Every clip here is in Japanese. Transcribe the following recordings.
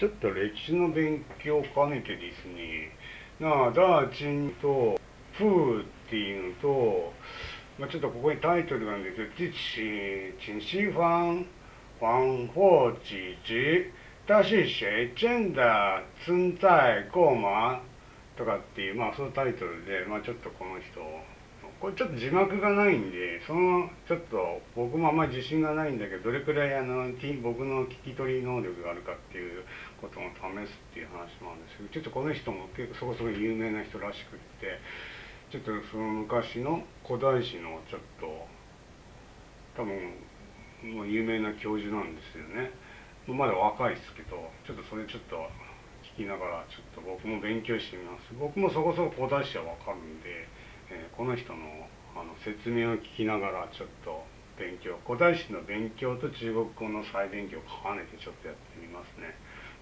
ちょっと歴史の勉強を兼ねてですね、なあ、ダーチンと、フーっていうのと、まあ、ちょっとここにタイトルがあるんですけど、自起请西方黄或几直，但是谁真的存在过吗とかっていう、まあ、そのタイトルで、まあ、ちょっとこの人、これちょっと字幕がないんで、そのちょっと僕もあんまり自信がないんだけど、どれくらいあの僕の聞き取り能力があるかっていうことを試すっていう話もあるんですけど、ちょっとこの人も結構そこそこ有名な人らしくって、ちょっとその昔の古代史のちょっと、多分、もう有名な教授なんですよね。まだ若いですけど、ちょっとそれちょっと聞きながら、ちょっと僕も勉強してみます。僕もそこそこ古代史はわかるんで、えー、この人のあの説明を聞きながらちょっと勉強古代史の勉強と中国語の再勉強を兼ねてちょっとやってみますね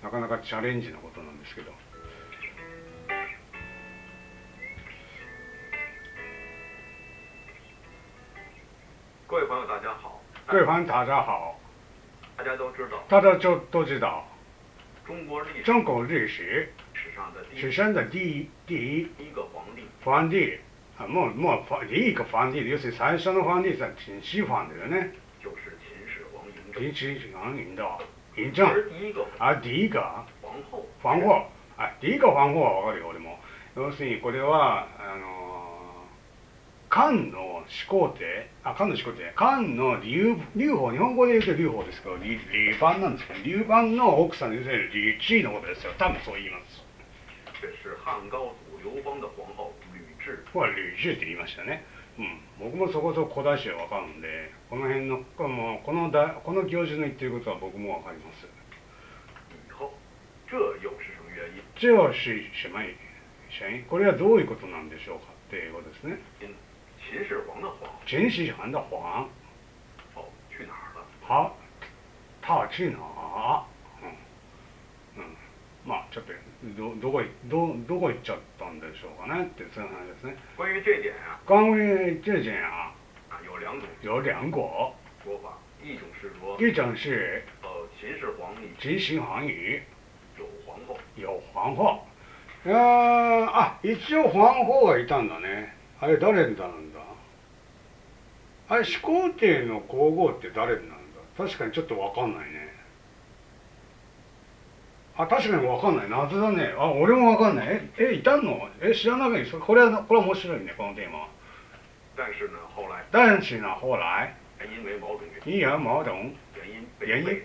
なかなかチャレンジなことなんですけど各位朋友，大家好。各位朋友，大家好。大家都知道。大家就都知道。中国历史。中国历史。史上的史上的第一第一一个皇帝。皇帝。あもう、もう、第一个皇帝、要するに最初の皇帝是秦始皇だよね。就是秦始皇嬴政。秦始皇嬴的。嬴政。而第一个。あ、第一个。皇后。皇后。あ、第一个皇后はわかるよ、俺も。要するに、これは、あの、漢の始皇帝、あ、漢の始皇帝、漢の劉、劉邦、日本語で言うと劉邦ですけど、劉邦なんですけど、劉邦の奥さんに要するに劉智のことですよ。多分そう言います。这是汉高祖刘邦的皇后。は吕氏って言いましたね。うん、僕もそこそこ古代史は分かるんで、この辺の、このこのだこの教授の言ってることは僕も分かります。これはどういうことなんでしょうかっていうことですね。秦始皇的皇。秦始皇的皇。哦，去哪儿了？好，他去哪儿？うん。うん。まあちょっとどどこどどこ行っちゃったんでしょうかねってそういう話ですね。关于这点啊，关于这点啊，啊有两种有两个说法，一种是说，一种是？呃秦始皇里秦始皇里有皇后，有皇后。ああ一応皇后がいたんだね。あれ誰になるんだ？あれ始皇帝の皇后って誰になるんだ？確かにちょっとわかんないね。あ、確かにわかんない。謎だね。あ、俺もわかんない。え、え、いたの？え、知らないそこれは、これは面白いね、このテーマは。但是呢，后来。但是呢，后来。因为某种原因。被。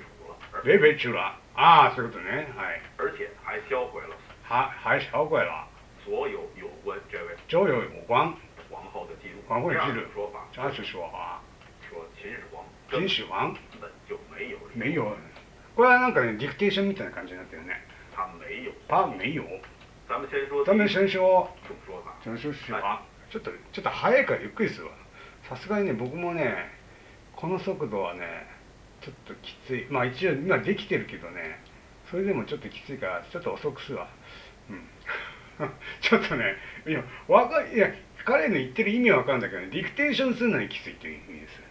被废除了。ああ、そういうことね。はい。而且还销毁了。还还销毁了。所有有关这位。所有有关？皇后的记录。皇后的记录。说法。这是说法。说秦始皇。秦始皇？根本就没有。没有。これはなんかね、ディクテーションみたいな感じになってるね。他没有。他没有。咱们先说。咱们先说。总说法。总说法。ちょっと、ちょっと早いからゆっくりするわ。さすがにね、僕もね、この速度はね、ちょっときつい。まあ一応今できてるけどね、それでもちょっときついから、ちょっと遅くするわ。うん。ちょっとね、いや、わかいや、彼の言ってる意味はわかるんだけどね、ディクテーションするのにきついという意味です。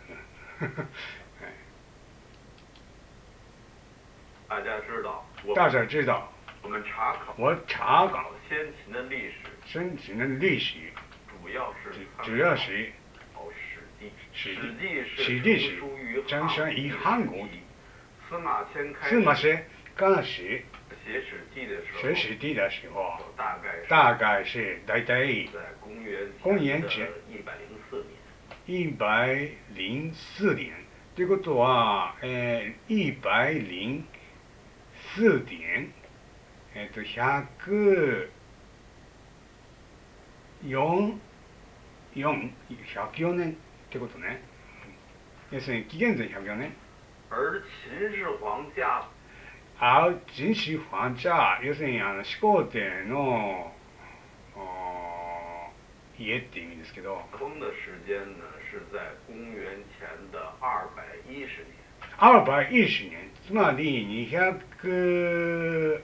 大家知道，大家知道，我们查考，我查考先秦的历史，先秦的历史主要是主要是哦史记，史记史记是张生于汉国的。司马迁开司马迁开始写史记的时候，写史记的时候，大概大概是大体在公元公元前一百零四年，一百零四年。ということは、えー、一百零 数点、えっ、ー、と、104、4、104年ってことね。要するに紀元前104年。而秦始皇家而秦始皇家、要するにあの始皇帝の家って意味ですけど。封的时间呢是在公元前的二百一十年。二百一十年。つまり200、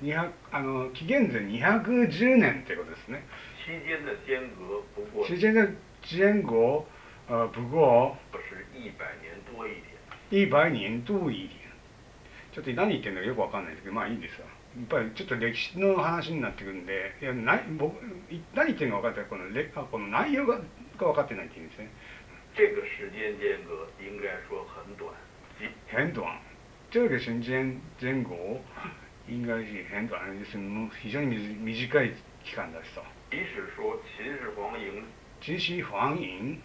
200あの紀元前210年ってことですね。期間的間隔不过。期間的間隔呃不过。不是一百年多一点。一百年多一点。ちょっと何言ってるのかよくわかんないですけどまあいいですわやっぱりちょっと歴史の話になってくるんでいやな僕何言ってるのか分かってこのレあこの内容がが分かってないっていうんですね这个时间间隔应该说很短，即很短这个瞬間前後应该是很短です非常に短い期間だしと即使说秦始皇嬴秦始皇嬴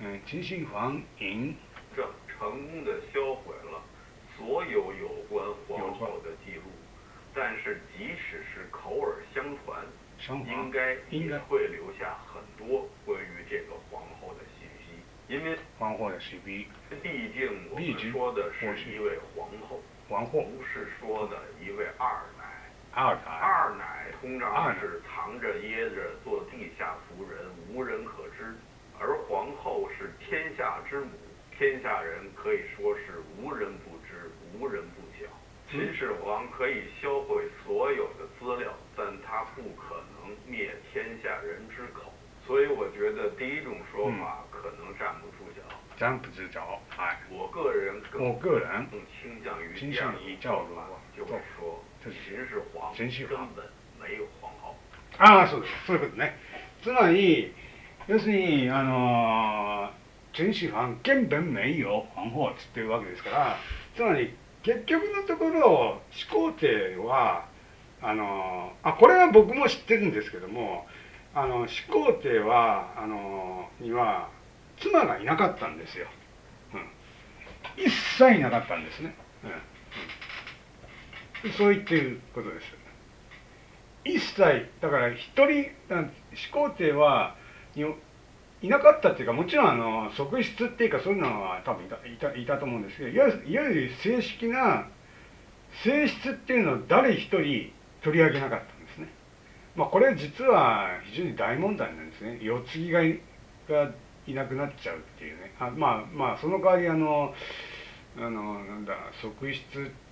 嗯秦始皇嬴政成功的销毁了所有有关皇后的记录，但是即使是口耳相传，相传应该应该也会留下很多关于这个皇后的信息， 因为皇后也是比毕竟我们说的是一位皇后，皇后不是说的一位二奶。二奶二奶通常是藏着掖着做地下俗人，无人可知；而皇后是天下之母，天下人可以说是无人不知，无人不晓。秦始皇可以销毁所有的资料，但他不可能灭天下人之口。所以我觉得第一种说法住脚。站不住脚はい我个人更我个人更倾向于倾向于叫做就是说秦始皇根本没有皇后。ああそうですそういうことねつまり要するにあの秦始皇根本没有皇后っつってるわけですからつまり結局のところ始皇帝はあのあこれは僕も知ってるんですけどもあの始皇帝はあのには妻がいなかったんですよ、うん、一切いなかったんですね、うん。うん、そう言ってることです。一切。だから一人始皇帝はにいなかったっていうかもちろんあの側室っていうかそういうのは多分いたいたいたと思うんですけどいわゆるいわゆる正式な性質っていうのを誰一人取り上げなかったんですね。まあこれ実は非常に大問題なんですね。世継ぎがいなくなっちゃうっていうね。あまあまあその代わりあのあのなんだ側室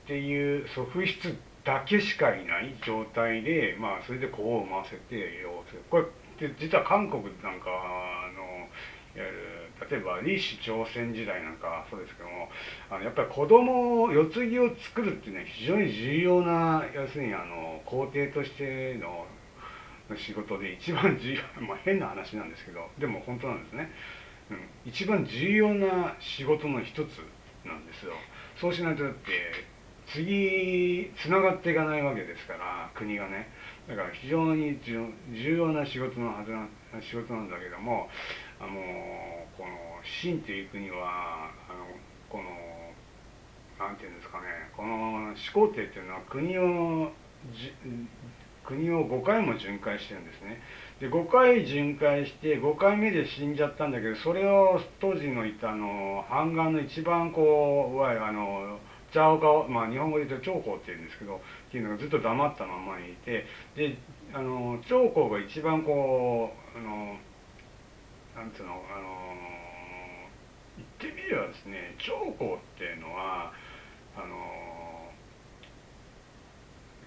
っていう側室だけしかいない状態でまあそれで子を産ませてよこれで実は韓国なんかあの例えば李氏朝鮮時代なんかそうですけどもあのやっぱり子供を世継ぎを作るっていうのは非常に重要な要するにあの皇帝としての仕事で一番重要 まあ変な話なんですけどでも本当なんですね、うん、一番重要な仕事の一つなんですよ。そうしないとだって次つながっていかないわけですから国がね。だから非常に重要な仕事のはずな仕事なんだけどもあのこの秦という国はあのこのなんていうんですかね。この始皇帝っていうのは国を国を5回も巡回してるんですね。で5回巡回して5回目で死んじゃったんだけどそれを当時のいたあの反岸の一番こういわゆるあのジャオガオ、まあ、日本語で言うと長江っていうんですけどっていうのがずっと黙ったままにいてであの長江が一番こうあのなんつうのあの言ってみればですね長江っていうのはあの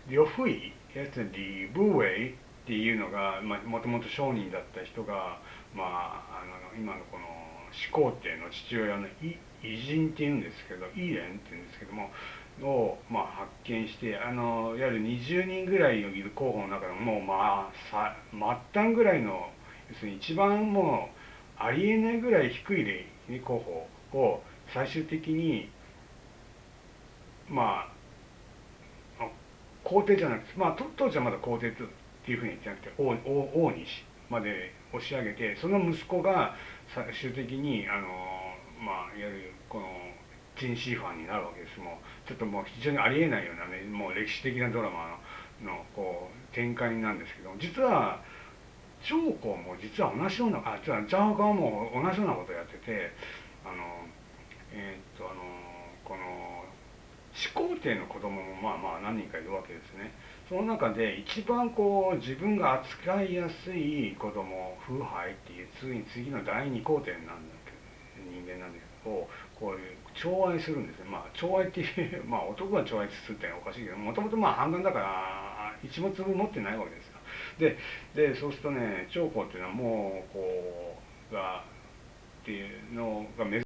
呂不韋？やつ李武衛っていうのがもともと商人だった人が、まあ、あの今のこの始皇帝の父親の偉人っていうんですけどイーレンっていうんですけどもを、まあ、発見してあのいわゆる20人ぐらいいる候補の中でももうまあさ末端ぐらいの要するに一番もうありえないぐらい低い例候補を最終的にまあ皇帝じゃなくて、まあ、当時はまだ皇帝っていうふうに言ってなくて王王王にまで押し上げてその息子が最終的にあのまあいわゆるこの陳シーファンになるわけです。もうちょっともう非常にありえないようなねもう歴史的なドラマののこう展開なんですけど実は長江も実は同じようなあ実はジャーガーも同じようなことをやっててあのえー、っとあのこの始皇帝の子供もまあまあ何人かいるわけですね。その中で一番こう自分が扱いやすい子供風拝っていう次に次の第二皇帝なんだけど人間なんですけどこういう寵愛するんですね。まあ寵愛っていう まあ男が寵愛するっておかしいけどもともとまあ半眼だから一物分持ってないわけですよ。ででそうするとね長江っていうのはもうこうがっていうのが珍